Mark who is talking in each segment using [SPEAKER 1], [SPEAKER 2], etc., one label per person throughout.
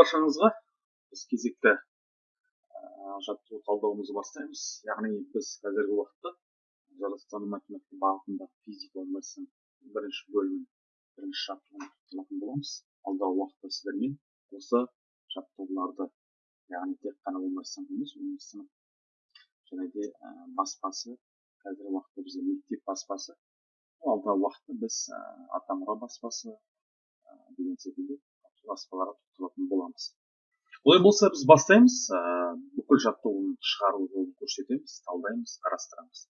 [SPEAKER 1] баршаңызға біз кезекті жаттығу талдауымызды бастаймыз. Яғни біз қазіргі уақытта жаратылыстану математика бағытында физика онлайн бірінші бөлімін бірінші жаттығуын боламыз. Алдағы уақытта сіздермен осы жаттығуларды яғни тек қана сынып емес сынып және де баспасы қазіргі уақытта бізде мектеп баспасы. Алдағы уақытта біз атамұра баспасы деген секілді баспаларға тоқталатын боламыз. Олай болса біз бастаймыз. Бүкіл жаттығуын шығару жолын көрсетеміз талдаймыз қарастырамыз.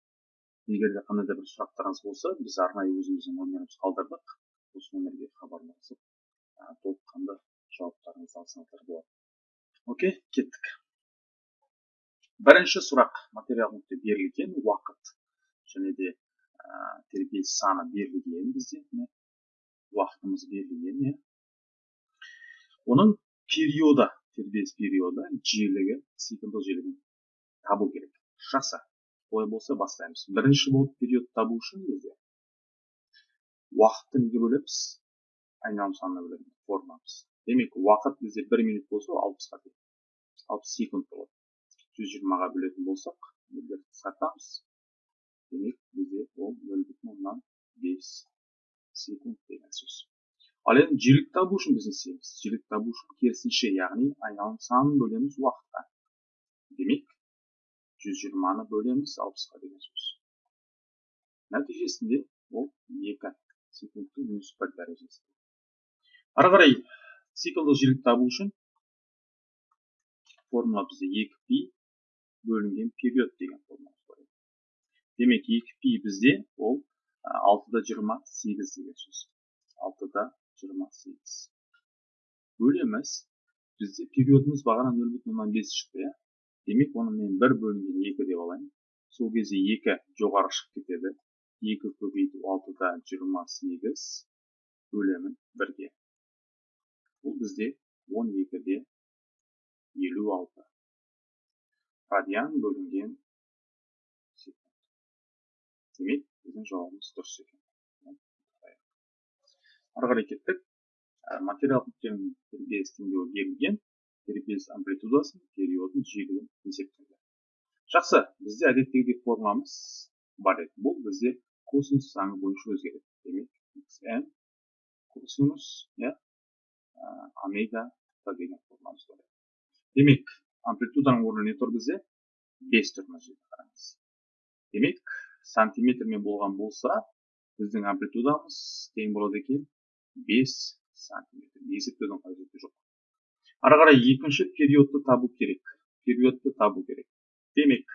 [SPEAKER 1] Егер де қандай да бір сұрақтарыңыз болса біз арнайы өзіміздің номерімізді қалдырдық. Осы номерге хабарласып толыққанды жауаптарыңызды алсаңыздар болады. Окей кеттік. Бірінші сұрақ. Материал нүкте берілген уақыт және де тербеліс саны берілген бізде уақытымыз берілген иә оның периоды тербеліс периоды жиілігі циклдік жиілігін табу керек жақсы олай болса бастаймыз бірінші болып период табу үшін бізде уақытты неге бөлеміз айналым санына бөлеміз формамыз демек уақыт бізде бір минут болса алпысқа тең алпыс секунд болады жүз жиырмаға бөлетін болсақ нөлдерді қысқартамыз демек бізде ол нөл бүтін оннан бес секунд деген сөз ал енді жиілік табу үшін біз не істейміз жиілік табу үшін керісінше яғни айналым санын бөлеміз уақытқа. Демек жүз жиырманы бөлеміз алпысқа деген сөз. Нәтижесінде ол екі секундтың минус бір дәрежесі. Ары қарай циклдік жиілік табу үшін формула бізде екі пи бөлінген период деген формула бар демек екі пи бізде ол алтыда жиырма сегіз деген сөз. Алтыда жиырма бөлеміз бізде периодымыз бағана нөл бүтін оннан бес шықты иә демек оны мен бір бөлінген екі деп алайын сол кезде екі жоғары шығып кетеді екі көбейту алтыда жиырма сегіз бөлемін бірге бұл бізде он екіде елу алты радиан бөлінген секунд демек біздің жауабымыз дұрыс екен ары қарай кеттік материал нүктенің тербеліс теңдеуі берілген тербеліс амплитудасын периодын жиілігін есептеді. Жақсы бізде әдеттегідей формуламыз бар еді. Бұл бізде косинус заңы бойынша өзгереді. Демек xn косинус иә омега деген формуламыз бар демек амплитуданың орнына не тұр бізде? Бес тұр мына жерде қараңыз. Демек сантиметрмен болған болса біздің амплитудамыз тең болады екен. Бес сантиметр. Есептеудің қажеті жоқ. Ары қарай екінші периодты табу керек. Периодты табу керек. Демек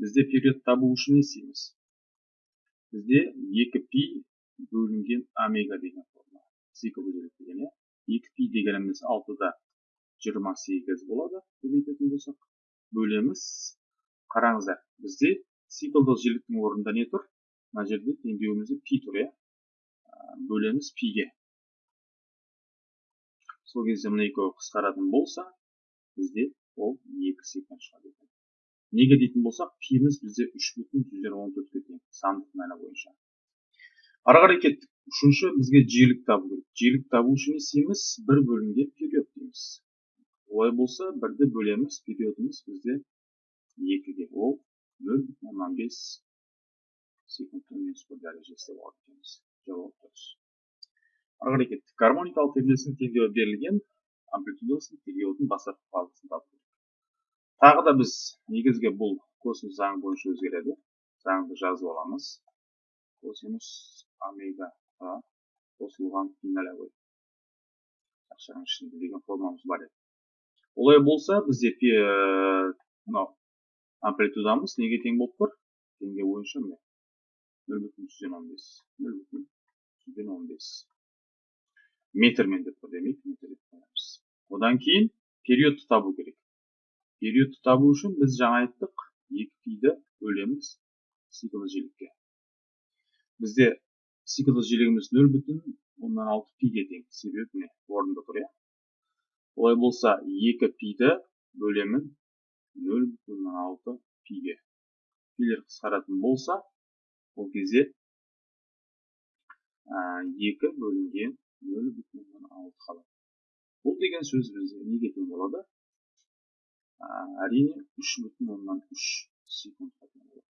[SPEAKER 1] бізде период табу үшін не істейміз? Бізде екі пи бөлінген омега деген формула цикл деген иә? Екі пи дегеніміз алтыда жиырма сегіз болады көбейтетін болсақ. Бөлеміз қараңыздар бізде циклдық жиіліктің орнында не тұр? Мына жерде теңдеуімізде пи тұр иә? Бөлеміз пиге сол кезде мына екеуі қысқаратын болса бізде ол екі секунд шығады. Екен неге дейтін болсақ пиміз бізде үш бүтін жүзден он төртке тең сандық мәні бойынша. Ары қарай кеттік. Үшінші бізге жиілік табу керек. Жиілік табу үшін не істейміз? бір бөлінген период дейміз. Олай болса бірді бөлеміз периодымыз бізде екіге. Ол нөл бүтін оннан бес секундтың минус бір дәрежесі деп алады екенбіз. Жауап дұрыс. Ары қарай кеттік гармоникалық тербелістің теңдеуі берілген амплитудасын периодын бастапқы фазасын табу тағы да біз негізгі бұл косинус заңы бойынша өзгереді. Заңды жазып аламыз. Косинус омегаға қосылған финаловой ақшаның ішінде деген формамыз бар еді. Олай болса бізде мынау амплитудамыз неге тең болып тұр? Теңдеу бойынша міне. нөл бүтін жүзден он бес. нөл бүтін жүзден он бес. Метрмен деп демек метр деп қоямыз одан кейін периодты табу керек периодты табу үшін біз жаңа айттық екі пиді бөлеміз циклді жиілікке бізде циклді жиілігіміз нөл бүтін оннан алты пиге тең себебі міне орнында тұр иә олай болса екі пиді бөлемін нөл бүтін оннан алты пиге пилер қысқаратын болса ол кезде екі бөлінген нөл бүтін оннан алты қалады бұл деген сөз бізде неге тең болады әрине үш бүтін оннан үш секундқа тең болады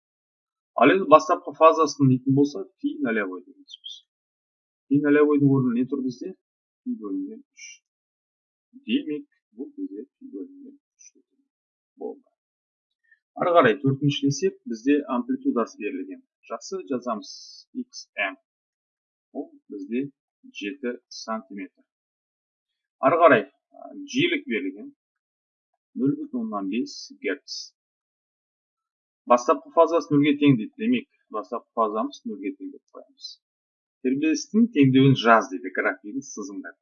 [SPEAKER 1] ал енді бастапқы фазасын дейтін болса пи нолевой деген сөз пи нолевойдың орнында не тұр бізде пи бөлінген үш демек бұл бізде пи бөлінген үш болды ары қарай төртіншілесек бізде амплитудасы берілген жақсы жазамыз xm ол бізде жеті сантиметр. Ары қарай жиілік берілген нөл бүтін оннан бес герц. Бастапқы фазасы нөлге тең дейді. Демек бастапқы фазамыз нөлге тең деп қоямыз. Тербелістің теңдеуін жаз дейді графигін сызыңдар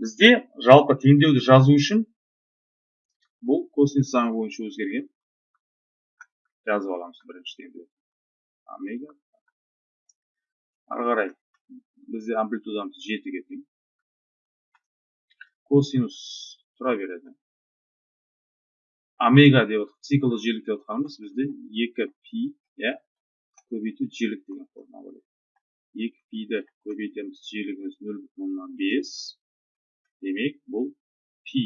[SPEAKER 1] бізде жалпы теңдеуді жазу үшін бұл косинус заңы бойынша өзгерген жазып аламыз бірінші теңдеу омега. Ары қарай бізде амплитудамыз жетіге тең косинус тұра береді. Омега деп циклді жиілік деп отқанымыз бізде екі пи иә көбейту жиілік деген формула болады екі пиді көбейтеміз жиілігіміз нөл бүтін оннан бес. Демек бұл пи.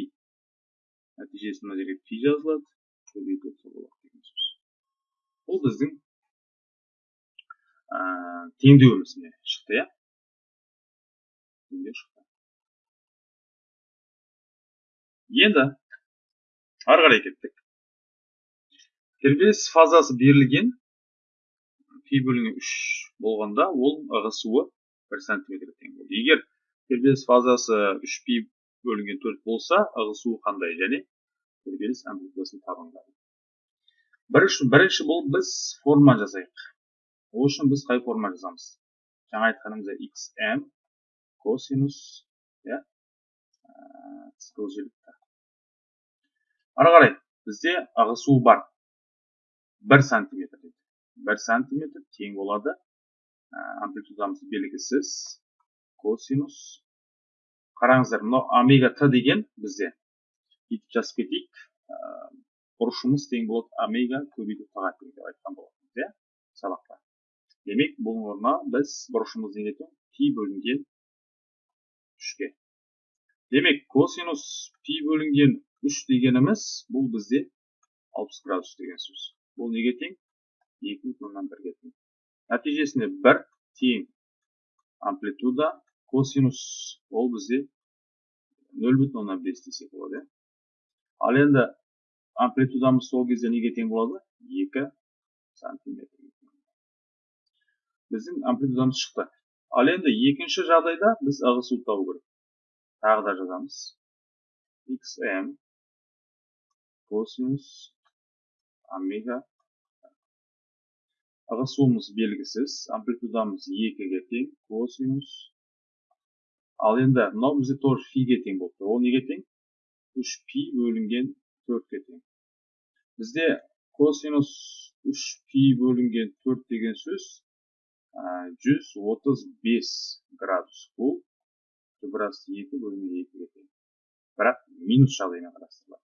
[SPEAKER 1] Нәтижесінде мына жерге пи жазылады көбейту болады деген сөз. Бұл біздің теңдеуіміз міне шықты иә. Енді ары қарай кеттік. Тербеліс фазасы берілген пи бөлінген үш болғанда ол ығысуы бір сантиметрге тең болды. Егер тербеліс фазасы үш пи бөлінген төрт болса ығысуы қандай? Және тербеліс амплитудасын табыңдар бірінші, бірінші бұл біз форма жасайық. Ол үшін біз қай форма жазамыз жаңа айтқанымыздай xm косинус иә жиілікті ары қарай бізде ағысу бар бір сантиметр бір сантиметр тең болады амплитудамыз белгісіз косинус қараңыздар мынау омега т деген бізде бүйтіп жазып кетейік бұрышымыз тең болады омега көбейту тға тең деп айтқан болатынбыз иә сабақта демек бұл орнына біз бұрышымызды не етеміз пи бөлінген үшке демек косинус пи бөлінген үш дегеніміз бұл бізде алпыс градус деген сөз. Бұл неге бүтін оннан бірге тең. Нәтижесінде бір тең амплитуда косинус ол бізде нөл бүтін оннан бес десек болады иә. Ал енді амплитудамыз сол кезде неге тең болады? Екі сантиметр. Біздің амплитудамыз шықты. Ал енді екінші жағдайда біз ығысуды табу керек. Тағы да жазамыз. Xm косинус омега. Ығысуымыз белгісіз амплитудамыз екіге тең косинус ал енді мынау бізде тоже фиге тең болып тұр ол неге тең? үш пи бөлінген төртке тең. Бізде косинус үш пи бөлінген төрт деген сөз жүз отыз бес градус бұл екі бөлінген екіге тең бірақ минус жағдаймен қарастырылады.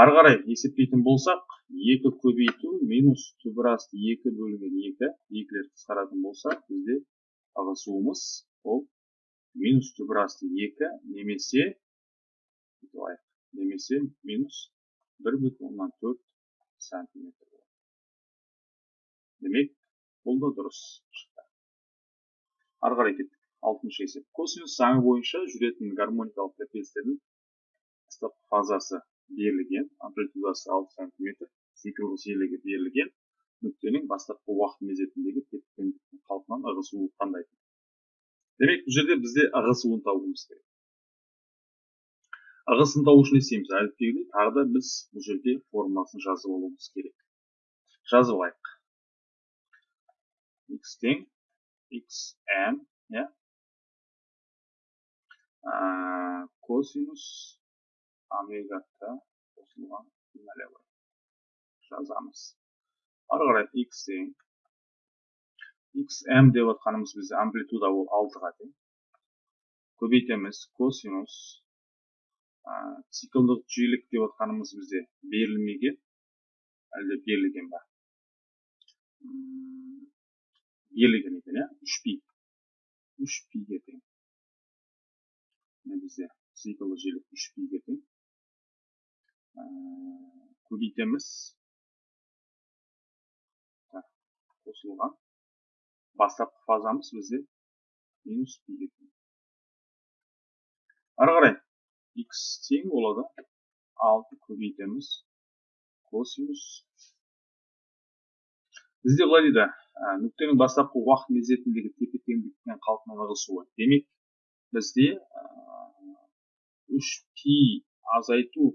[SPEAKER 1] Ары қарай есептейтін болсақ екі көбейту минус түбірас екі бөлінген екі екілер қысқаратын болса бізде ығысуымыз ол минус түбірасты екі немесе немесе минус бір бүтін оннан төрт сантиметр болады. Демек бұл да дұрыс шықты. Ары қарай кеттік. Алтыншы есеп. Косинус заңы бойынша жүретін гармоникалық трапезтердің бастапқы фазасы берілген амплитудасы алты сантиметр цикл жиілігі берілген нүктенің бастапқы уақыт мезетіндегі тепе теңдіктің қалпынан ығысуы қандай? Демек бұл жерде бізде ығысуын табуымыз керек. Ығысын табу үшін не істейміз әдеттегідей тағы да біз бұл жерде формуласын жазып алуымыз керек. Жазып алайық. X тең xm иә косинус омега т қосылған налево жазамыз ары қарай x тең xm деп отқанымыз бізде амплитуда ол алтыға тең. Көбейтеміз косинус циклдық жиілік деп отқанымыз бізде берілмеген. Әлде берілген ба? Берілген екен иә үш пи үш пиге тең мына бізде циклді желік үш пиге тең көбейтеміз қосылған бастапқы фазамыз бізде минус пиге тең ары қарай x тең болады алты көбейтеміз косинус бізде былай дейді нүктенің бастапқы уақыт мезетіндегі тепе теңдіктен қалпына ығысуы демек бізде үш пи азайту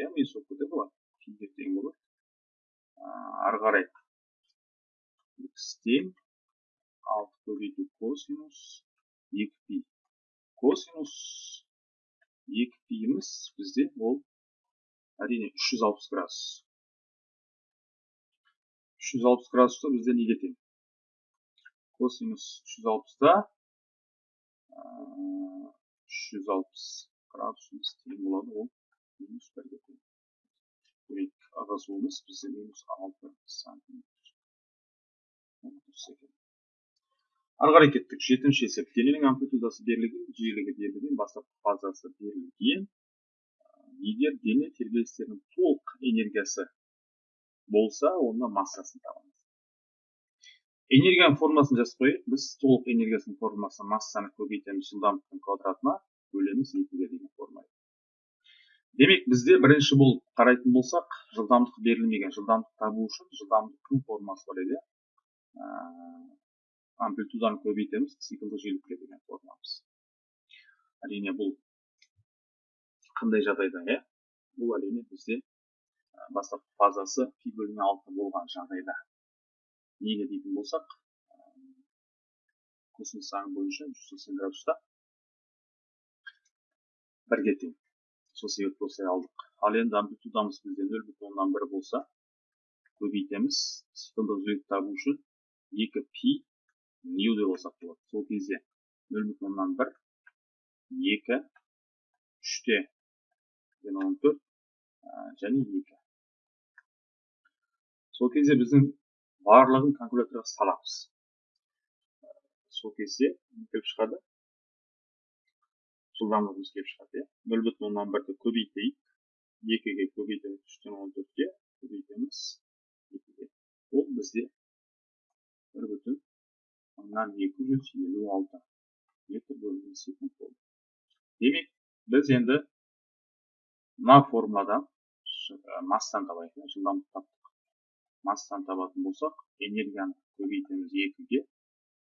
[SPEAKER 1] иә болып кетеді ғой пиге тең болады. Ары қарай x тең алты көбейту косинус екі пи косинус екі пиіміз бізде ол әрине 360 градус. 360 градусты бізде неге тең косинус 360-та 360 градусымыз тең болады ол минус бірге тең демек ығысуымыз бізде минус алты сантиметр дұрыс екен ары қарай кеттік жетінші есеп дененің амплитудасы берілген жиілігі берілген бастапқы фазасы берілген егер дене тербелістерінің толық энергиясы болса онда массасын табамыз. Энергияның формуласын жазып қояйық. Біз толық энергиясының формуласы массаны көбейтеміз жылдамдықтың квадратына бөлеміз екіге деген формула демек бізде бірінші болып қарайтын болсақ жылдамдық берілмеген жылдамдық табу үшін жылдамдықтың формуласы бар еді. Амплитуданы көбейтеміз циклдік жиілікке деген формуламыз әрине бұл қандай жағдайда иә? Бұл әрине бізде бастапқы фазасы пи бөліне алты болған жағдайда. Неге дейтін болсақ косинус заңы бойынша жүз сексен градуста бірге тең. Сол себепті осылай алдық. Ал енді амплитудамыз бізде нөл бүтін оннан бір болса көбейтеміз. Циклдық жиілік табу үшін екі пи нью деп алсақ болады. Сол кезде нөл бүтін оннан бір екі үште он төрт және екі. Сол кезде біздің барлығын калькуляторға саламыз сол кезде келіп шығады жылдамдығымыз келіп шығады иә нөл бүтін оннан бірді көбейтейік екіге көбейтеміз үштен он төртке көбейтеміз екіге ол бізде бір бүтін мыңнан екі жүз елу алты метр бөлінген секунд болды демек біз енді мына формуладан массаны табайық жылдамдық таптық массаны табатын болсақ энергияны көбейтеміз екіге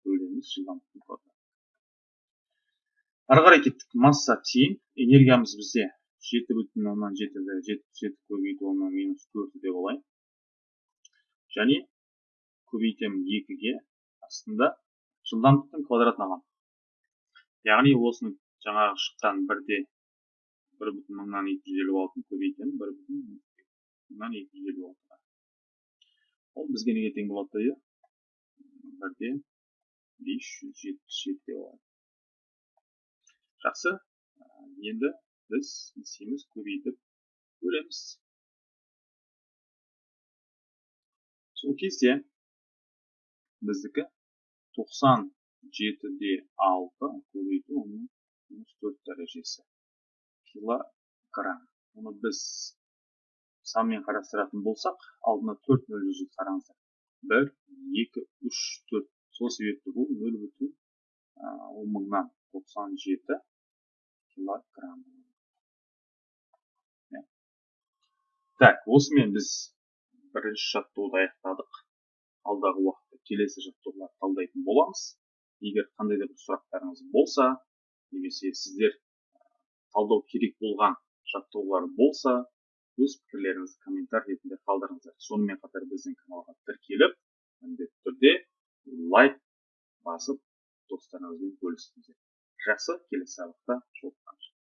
[SPEAKER 1] бөлеміз жылдамдықтың квадраты ары қарай кеттік. Масса тең энергиямыз бізде жеті бүтін оннан жетіді жетпіс жеті көбейту оннан минус төрт деп алайық. Және көбейтемін екіге астында жылдамдықтың квадратын аламын. Яғни осының жаңағы шыққан бірде бір бүтін мыңнан екі жүз елу алтыны көбейтемін бір бүтін мыңнан екі жүз елу алтыға. Ол бізге неге тең болады иә бірде бес жүз жетпіс жеті деп алайық жақсы енді біз не істейміз көбейтіп көреміз. Сол кезде біздікі тоқсан жетіде алты көбейту оның минус төрт дәрежесі килограмм. Оны біз санмен қарастыратын болсақ алдына төрт нөл жүзді қараңыздар. Бір екі үш төрт. Сол себепті бұл нөл бүтін он мыңнан тоқсан жеті килограмм. Так осымен біз бірінші жаттығуды аяқтадық. Алдағы уақытта келесі жаттығуларды талдайтын боламыз. Егер қандай да бір сұрақтарыңыз болса немесе сіздер талдау керек болған жаттығулар болса өз пікірлеріңізді комментарий ретінде қалдырыңыздар. Сонымен қатар біздің каналға тіркеліп міндетті түрде лайк басып достарыңызбен бөлісіңіздер жақсы келесі сабақта жолыққанша